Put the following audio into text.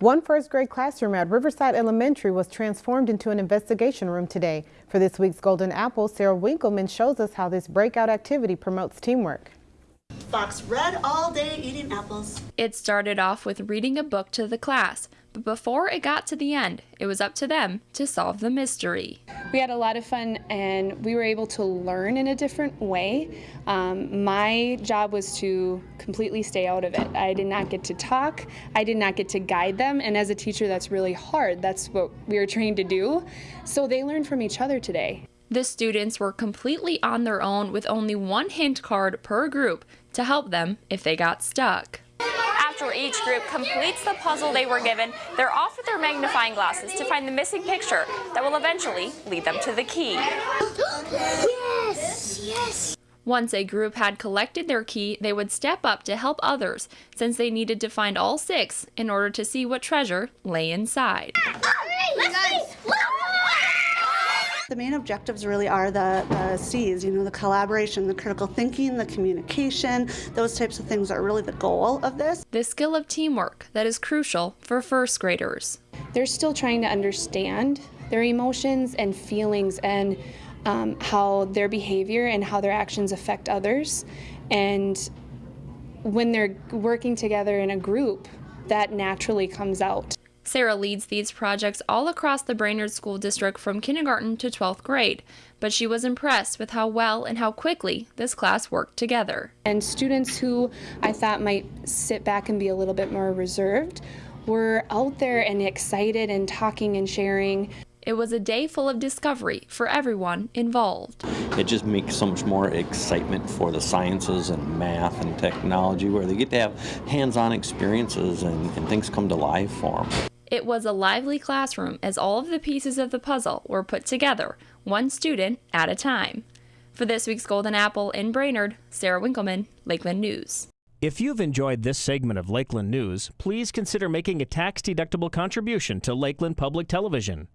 One first grade classroom at Riverside Elementary was transformed into an investigation room today. For this week's Golden Apple, Sarah Winkleman shows us how this breakout activity promotes teamwork. Fox read all day eating apples. It started off with reading a book to the class, but before it got to the end, it was up to them to solve the mystery. We had a lot of fun and we were able to learn in a different way. Um, my job was to completely stay out of it. I did not get to talk, I did not get to guide them, and as a teacher, that's really hard. That's what we were trained to do. So they learned from each other today. The students were completely on their own with only one hint card per group to help them if they got stuck. After each group completes the puzzle they were given, they're off with their magnifying glasses to find the missing picture that will eventually lead them to the key. Yes, yes. Once a group had collected their key, they would step up to help others since they needed to find all six in order to see what treasure lay inside. The main objectives really are the, the C's, you know, the collaboration, the critical thinking, the communication, those types of things are really the goal of this. The skill of teamwork that is crucial for first graders. They're still trying to understand their emotions and feelings and um, how their behavior and how their actions affect others. And when they're working together in a group, that naturally comes out. Sarah leads these projects all across the Brainerd School District from kindergarten to 12th grade, but she was impressed with how well and how quickly this class worked together. And students who I thought might sit back and be a little bit more reserved were out there and excited and talking and sharing. It was a day full of discovery for everyone involved. It just makes so much more excitement for the sciences and math and technology where they get to have hands-on experiences and, and things come to life for them. It was a lively classroom as all of the pieces of the puzzle were put together, one student at a time. For this week's Golden Apple in Brainerd, Sarah Winkleman, Lakeland News. If you've enjoyed this segment of Lakeland News, please consider making a tax-deductible contribution to Lakeland Public Television.